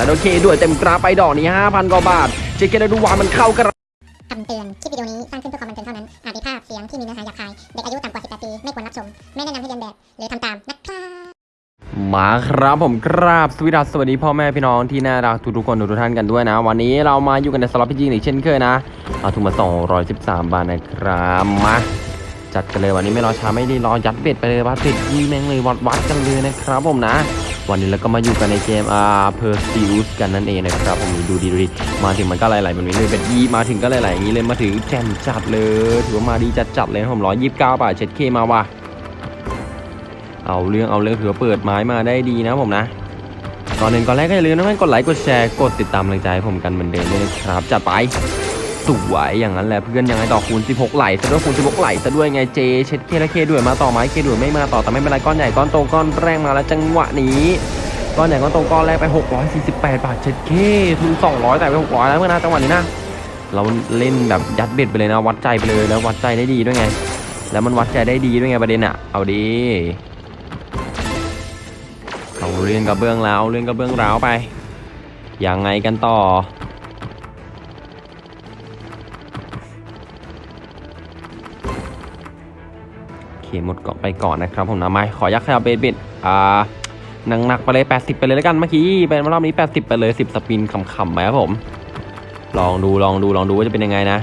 นะโอเคด้วยเต็มกราฟไปดอกนี้5,000กว่าบาทเช็คเกนดูวามันเข้ากระคำเตือน คลิปวิดีโอนี้ สร้างขึ้นเพื่อความบันเทิงเท่านั้น อาจมีภาพเสียงที่มีเนื้อหาหยาบคาย เด็กอายุต่ำกว่า 18 ปี ไม่ควรรับชม ไม่แนะนำให้เรียนแบบ หรือทำตาม นะครับมาครับผมกราบสวัสดีสวัสดีพ่อแม่พี่น้องที่น่ารักทุกๆคนทุกๆท่านกันด้วยนะ วันนี้เรามาอยู่กันในสล็อตพีจีอีกเช่นเคยนะเอาทุนมา 213 บาทนะครับมาจัดกันเลยวันนี้ไม่รอช้าไม่รีรอยัดเบ็ดไปเลยวัดเบ็ดยี่แม่งเลยวัดวัดกันเลยนะครับผมนะ วันนี้เราก็มาอยู่กันในเกมอา Perseus กันนั่นเองนะครับผมดูดีดูดีมาถึงมันก็ไหลๆแบบนี้เลย bet ยีมาถึงก็ไหลๆอย่างนี้เลยมาถึงแจ่มจัดเลยถือว่ามาดีจัดจัดเลยผมร้อยยี่สิบเก้าบาทเช็ดเคมาว่ะเอาเรื่องเอาเรื่องถือว่าเปิดไม้มาได้ดีนะผมนะก่อนหนึ่งก่อนแรกก็อย่าลืมนะเพื่อนกดไลค์กดแชร์กดติดตามกำลังใจให้ผมกันเหมือนเดิมด้วยนะครับจัดไป วยอย่างนั้นแหละเพื่อนยังไงต่อคูณ 16 ไหลซะด้วยคูณ 16 ไหลซะด้วยไงเจ เช็ดเคและเคด้วยมาต่อไม้เคด้วยไม่มาต่อแต่ไม่เป็นไรก้อนใหญ่ก้อนโตก้อนแรงมาแล้วจังหวะนี้ก้อนใหญ่ก้อนโตก้อนแรกไป 648 บาทเช็ดเคทุน 200 แต่ไป 600 แล้วเมื่อนะจังหวะนี้นะเราเล่นแบบยัดเบ็ดไปเลยนะวัดใจไปเลยแล้ววัดใจได้ดีด้วยไง แล้วมันวัดใจได้ดีด้วยไงประเด็นอะเอาดีเอาเรื่องกระเบื้องแล้วเรื่องกระเบื้องร้าวไปยังไงกันต่อ หมดเกาะไปก่อนนะครับผมนะไม่ขอยักษ์ขยับ bet bet อ่าหนักหนักๆไปเลย 80 ไปเลยแล้วกันเมื่อกี้เป็นรอบนี้ 80 ไปเลย 10 spin ขำๆไปครับผม ลองดูลองดูลองดูว่าจะเป็นยังไงนะ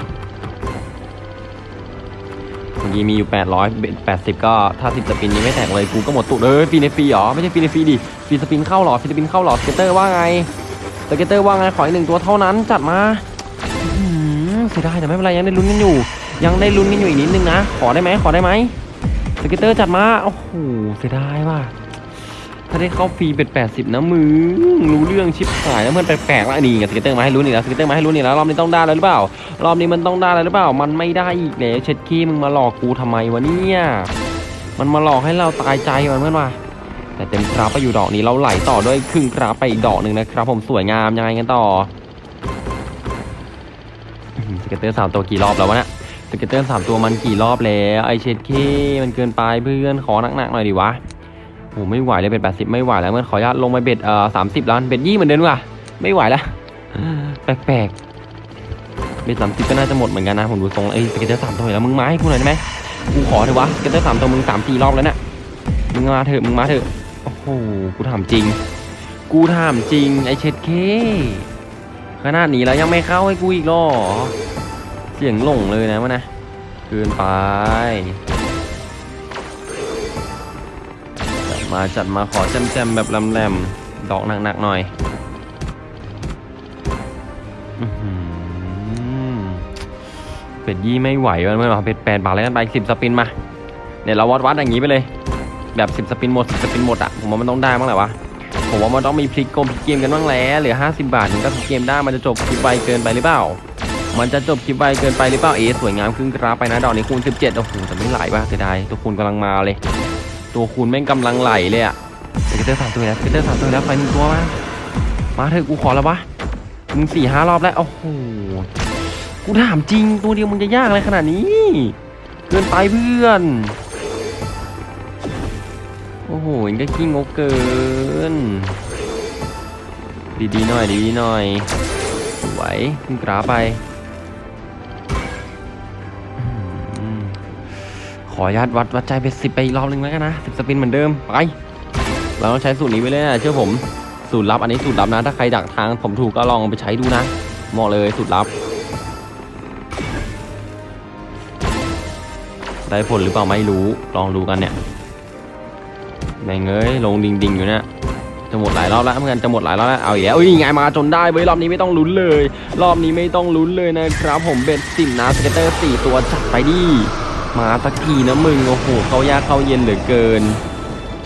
เมื่อกี้มีอยู่ 800 bet 80 ก็ถ้า 10 spin นี้ไม่แตกเลยกูก็หมดตุเลยฟรีในฟรีหรอไม่ใช่ฟรีในฟรีดิ free spin เข้าหรอ free spin เข้าหรอ scatter ว่าไง scatter ว่าไงขออีกหนึ่งตัวเท่านั้นจัดมาอื้อหือเสียดายแต่ไม่เป็นไรยังได้ลุ้นกันอยู่ ยังได้ลุ้นกันอยู่อีกนิดนึงนะขอได้ไหมขอได้ไหม scatter จัดมา โอ้โห เสียดายว่ะ ถ้าได้เข้าฟรี bet 80 นะมึง รู้เรื่องชิบหายแล้วมันแปลกๆแล้วนี่ไง scatter มาให้ลุ้นอีกแล้ว scatter มาให้ลุ้นอีกแล้วรอบนี้ต้องได้แล้วหรือเปล่า รอบนี้มันต้องได้แล้วหรือเปล่า มันไม่ได้อีกแล้วเช็ดขี้มึงมาหลอกกูทำไมวะเนี่ย มันมาหลอกให้เราตายใจมันเพื่อนวะแต่เต็มกราฟไปอยู่ดอกนี้เราไหลต่อด้วยครึ่งกราฟไปอีกดอกหนึ่งนะครับ ผมสวยงามยังไงกันต่ออื้อหือ scatter สามตัวกี่รอบแล้ววะเนี่ย scatter สามตัวมันกี่รอบแล้วไอเช็ดขี้มันเกินไปเพื่อนขอหนักๆหน่อยดิวะโอ้ไม่ไหวเลย bet แปดสิบไม่ไหวแล้วเพื่อนขออนุญาตลงไป bet เอ่อสามสิบล้าน bet ยี่เหมือนเดิมว่ะไม่ไหวแล้วแปลกๆ bet สามสิบก็น่าจะหมดเหมือนกันนะผมดูทรงไอ scatter สามตัวแล้วมึงมาให้กูหน่อยได้ไหมกูขอเถอะวะ scatter สามตัวมึงสามสี่รอบแล้วเนี่ยมึงมาเถอะมึงมาเถอะโอ้โหกูถามจริง กูถามจริงไอเช็ดเคขนาดนี้แล้วยังไม่เข้าให้กูอีกหรอ เสียงหลงเลยนะวะนะเกินไปจัดมาจัดมาขอแจมๆแบบลำแหลมดอกหนักๆหน่อยอื้อหือเป็ดยี่ไม่ไหวมันไม่หรอเป็ดแปดบาทแล้วกันไปสิบสปินมาเดี๋ยวเราวัดวัดอย่างนี้ไปเลย แบบสิบสปินหมดสิบสปินหมดอะผมว่ามันต้องได้บ้างแหละวะผมว่ามันต้องมีพลิกเกมพลิกเกมกันบ้างแล้วเหลือห้าสิบบาทถึงก็พลิกเกมได้มันจะจบคลิปไวเกินไปหรือเปล่า มันจะจบคลิปไวเกินไปหรือเปล่าเอสวยงามขึ้นกราฟไปนะดอกนี้คูณ 17โอ้โหแต่ไม่ไหลป่ะเสียดายตัวคูณกำลังมาเลย ตัวคูณแม่งกำลังไหลเลยอะ scatter สามตัวแล้ว scatter สามตัวแล้วไปหนึ่งตัวมามาเถอะกูขอแล้ววะมึงสี่ห้ารอบแล้วโอ้โหกูถามจริงตัวเดียวมึงจะยากอะไรขนาดนี้เกินไปเพื่อนโอ้โหเองก็ขี้งกเกิน ดีๆหน่อยดีๆหน่อยสวยขึ้นกราฟไป ออนุญาตวัดวัดใจเป็นสิบไปอีกรอบหนึงแล้วกันนะสิบสปินเหมือนเดิมไปเราต้องใช้สูตรนี้ไปเลยนะเชื่อผมสูตรลับอันนี้สูตรลับนะ ถ้าใครดักทางผมถูกก็ลองไปใช้ดูนะเหมาะเลยสูตรลับ ได้ผลหรือเปล่าไม่รู้ลองดูกันเนี่ยแม่งเอ้ยลงดิงดิงอยู่เนี่ยจะหมดหลายรอบแล้วเหมือนกันจะหมดหลายรอบแล้วเอาอีกแล้วเอ้ยไงมาจนได้เว้ยรอบนี้ไม่ต้องลุ้นเลย รอบนี้ไม่ต้องลุ้นเลยนะครับ ผม bet สิบนะ scatter สี่ตัวจัดไปดิ มาสักทีนะมึงโอ้โหเข้ายากเข้าเย็นเหลือเกิน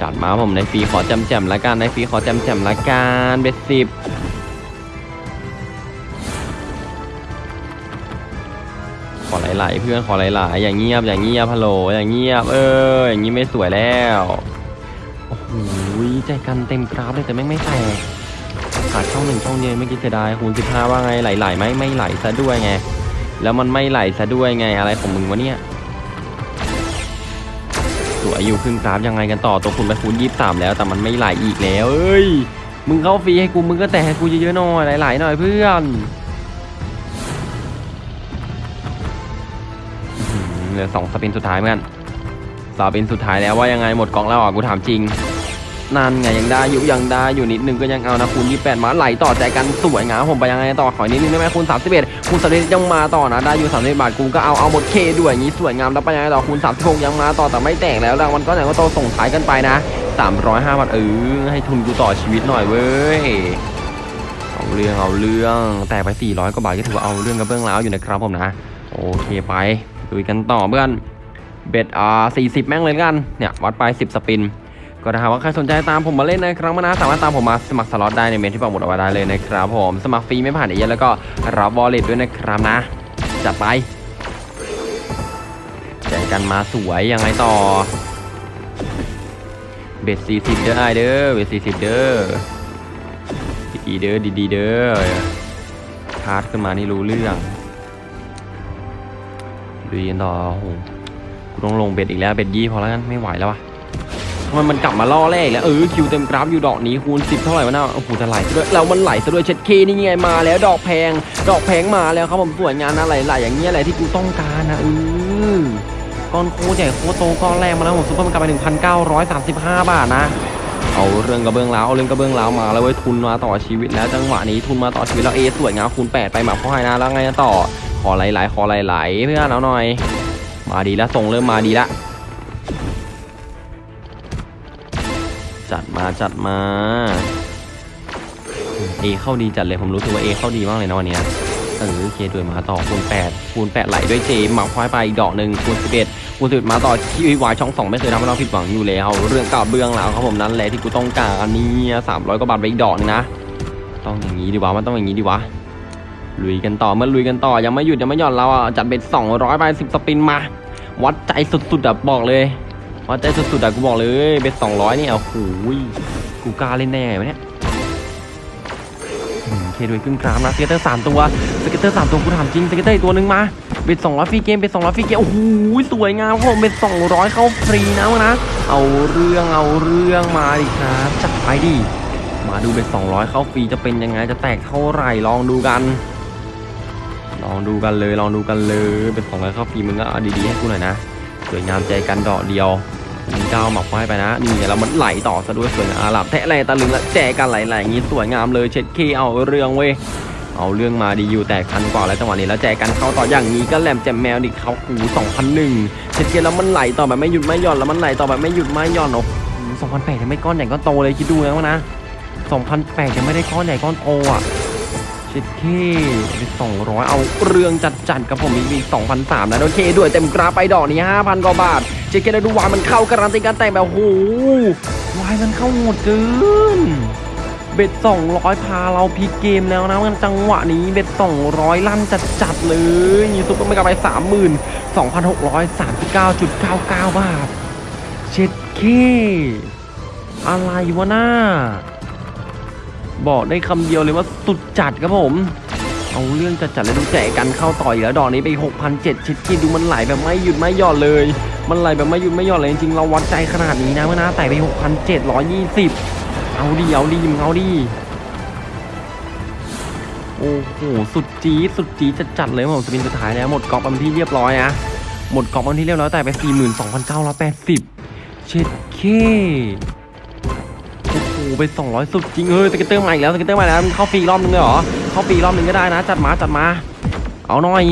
จัดมาผมในฟรีขอแจ่มแจ่มละกันในฟรีขอแจ่มแจ่มละกัน bet สิบขอหลายๆเพื่อนขอหลายๆอย่างเงียบอย่างเงียบฮัลโหลอย่างเงียบเอออย่างนี้ไม่สวยแล้วโอ้โหใจกันเต็มกราฟเลยแต่ไม่งไม่แตกขาดช่องหนึ่งช่องเดียวเมื่อกี้เสียดายคูณสิบห้าว่าไงไหลๆไหมไม่ไหลซะด้วยไงแล้วมันไม่ไหลซะด้วยไงอะไรของมึงวะเนี่ย วยอยู่ครึ่งกราฟยังไงกันต่อตัวคุณไปคูณยี่สามแล้วแต่มันไม่ไหลอีกแล้วเอ้ยมึงเข้าฟรีให้กูมึงก็แต่ให้กูเยอะๆหน่อยหลายๆหน่อยเพื่อนเหลือสองสปินสุดท้ายเหมือนกันสปินสุดท้ายแล้วว่ายังไงหมดกล่องแล้วอะกูถามจริง นั่นไงยังได้อยู่ยังได้อยู่นิดนึงก็ยังเอานะคูณ28มาไหลต่อใจกันสวยงามผมไปยังไงต่อขออีกนิดนึงได้ไหมคูณ31คูณ31ยังมาต่อนะได้อยู่31บาทกูก็เอาเอาหมดเคด้วยอย่างนี้สวยงามแล้วไปยังไงต่อคูณ36ยังมาต่อแต่ไม่แตกแล้วรางวัลก็ไหนก็โตส่งท้ายกันไปนะ305บาทเออให้ทุนกูต่อชีวิตหน่อยเว้ยเอาเรื่องเอาเรื่องแต่ไป 400กว่าบาทก็ถือว่าเอาเรื่องกับเบื้องแล้วอยู่นะครับผมนะโอเคไปดูกันต่อเพื่อน bet อ่า40 แม่งเลยกันเนี่ยวัดไป 10 spin ก็ถ้าหากว่าใครสนใจตามผมมาเล่นนะครับมานะสามารถตามผมมาสมัครสล็อตได้ในเม้นที่ปักหมุดเอาไว้ได้เลยนะครับผมสมัครฟรีไม่ผ่านเอเย่นต์แล้วก็รับ wallet ด้วยนะครับนะจัดไปแจกกันมาสวยยังไงต่อเบ็ดสี่สิบเด้อไอเด้อเบ็ดสี่สิบเด้อดีเด้อดีเด้อคาร์ดขึ้นมานี่รู้เรื่องดูกันต่อโอ้โหกูต้องลงเบ็ดอีกแล้วเบ็ดยี่พอแล้วกันไม่ไหวแล้ววะ ทำไมมันกลับมาล่อแรกแล้วเออคิวเต็มกราฟอยู่ดอกนี้คูณ10 เท่าไหร่วะน่าโอ้โหจะไหลซะด้วยแล้วมันไหลซะด้วยเช็ดเคนี่ไงมาแล้วดอกแพง ดอกแพงมาแล้วครับผมสวยงามนะไหลๆอย่างเงี้ยแหละที่กูต้องการนะเออก้อนโคใหญ่โคโตก้อนแรกมาแล้วผมซุปเปอร์มันกลับไป1,935 บาทนะเอาเรื่องกระเบื้องแล้วเอาเรื่องกระเบื้องแล้วมาแล้วเว้ยทุนมาต่อชีวิตแล้วจังหวะนี้ทุนมาต่อชีวิตแล้วเอสวยงามคูณ8ไปหมาพ่อให้นะแล้วไงต่อขอไหลๆขอไหลๆเพื่อนเอาหน่อย มาดีแล้วส่งเริ่มมาดีและ จัดมาจัดมาเอเข้าดีจัดเลยผมรู้สึกว่าเอเข้าดีมากเลยนะวันนี้เออเคด้วยมาต่อคูณ8คูณ8ไหลด้วยเจมหมักควายไปอีกดอกหนึ่งคูณ11คูณ11มาต่อคิววายช่องสองไม่เคยทำให้เราผิดหวังอยู่แล้ว เรื่องกับเบื้องหลังครับผมนั้นแหละที่กูต้องการอันนี้สามร้อยกว่าบาทไปอีกดอกนึงนะต้องอย่างนี้ดีวะมันต้องอย่างนี้ดีวะลุยกันต่อเมื่อลุยกันต่อยังไม่หยุดยังไม่หย่อนเราอะจัดเป็น200ไป10สปินมา วัดใจสุดๆอะบอกเลย วัดใจสุดๆอะกูบอกเลย bet สองร้อยนี่เอาโอ้ยกูกล้าเล่นแน่ไงวะเนี่ยอืมเคด้วยครึ่งกราฟนะ scatter สามตัว scatter สามตัวกูถามจริงสเก็ตเตอร์อีตัวหนึ่งมา bet สองร้อยฟรีเกมเบ็ดสองร้อยฟรีเกมโอ้โหสวยงามครับผม bet สองร้อยเข้าฟรีนะวะนะเอาเรื่องเอาเรื่องมาดิครับจัดไปดิมาดู bet สองร้อยเข้าฟรีจะเป็นยังไงจะแตกเท่าไหร่ลองดูกันลองดูกันเลยลองดูกันเลย bet สองร้อยเข้าฟรีมึงก็เอาดีๆให้กูหน่อยนะ สวยงามใจกันดอกเดียวมีก้าวหมักไว้ไปนะนี่แล้วมันไหลต่อซะด้วยสวยงามอาหลับแทะอะไรตะลึงและแจกันไหลๆอย่างนี้สวยงามเลยเช็ดเคเอาเรื่องเว้ยเอาเรื่องมาดีอยู่แต่คันกว่าแล้วจังหวะนี้แล้วแจกันเข้าต่ออย่างนี้ก็แหลมแจมแมวดิเขาหู2001เช็ดเคแล้วมันไหลต่อแบบไม่หยุดไม่หย่อนแล้วมันไหลต่อแบบไม่หยุดไม่หย่อนโอ้โห2008ยังไม่ก้อนใหญ่ก้อนโตเลยคิดดูนะวะนะ2008ยังไม่ได้ก้อนใหญ่ก้อนโตอะ ช็ดเคไปสองร้อยเอาเรื่องจัดจัดๆกับผมอีกสองพันสามนะโอเคด้วยเต็มกราฟไปดอกนี้ห้าพันกว่าบาทเช็ดเคแล้วดูวายมันเข้าการันตีการแตกแบบโอ้โหวายมันเข้าโหดเกิน bet สองร้อยพาเราพลิกเกมแล้วนะมันจังหวะนี้เบ็ดสองร้อยลั่นจัดจัดๆเลยยู super mega ไปสามหมื่นสองพันหกร้อยสามสิบเก้าจุดเก้าเก้าบาทเช็ดเคอะไรวะหน้า บอกได้คำเดียวเลยว่าสุดจัดครับผม เอาเรื่องจัดจัดๆเลยดูแจกกันเข้าต่อยแล้วดอกนี้ไป6,007ชิดกินดูมันไหลแบบไม่หยุดไม่หย่อนเลย มันไหลแบบไม่หยุดไม่หย่อนเลยจริงๆเราวัดใจขนาดนี้นะเมื่อนะแต่ไป 6,720 เอาดีเอาดีมึงเอาดีโอ้โหสุดจี๊ดสุดจี๊ดจัดจัดๆเลยผมสปินสุดท้ายแล้วหมดกรอบอันที่เรียบร้อยนะหมดกรอบอันที่เรียบร้อยแต่ไป 42,980 เช็ดเค ไป200 สุดจริงเฮ้ย scatter ใหม่แล้ว scatter ใหม่แล้วมันเข้าฟรีรอบนึงเลยเหรอเข้าฟรีรอบนึงก็ได้นะ จัดมาจัดมาเอาหน่อย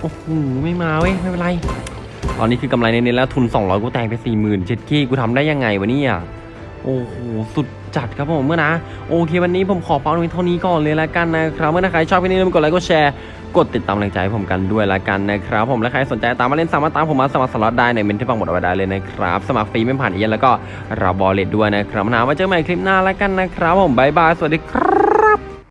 โอ้โหไม่มาเว้ยไม่เป็นไรตอนนี้คือกำไรเน้นๆแล้วทุน 200 กูแตกไป 40,000เจ็ดกี้กูทำได้ยังไงวะเนี่ยโอ้โหสุด จัดครับผมเพื่อนนะโอเควันนี้ผมขอพักตรงนี้เท่านี้ก่อนเลยละกันนะครับเพื่อนนะใครชอบคลิปนี้อย่าลืมกดไลค์กดแชร์กดติดตามแรงใจให้ผมกันด้วยละกันนะครับผมและใครสนใจตามมาเล่นสามารถตามผมมาสมัครสล็อตได้ในเม้นที่ปักหมุดเอาไว้ได้เลยนะครับสมัครฟรีไม่ผ่านเอเย่นต์แล้วก็รับบอลเลตด้วยนะครับนะไว้เจอกันใหม่คลิปหน้าละกันนะครับผมบายบายสวัสดีครับ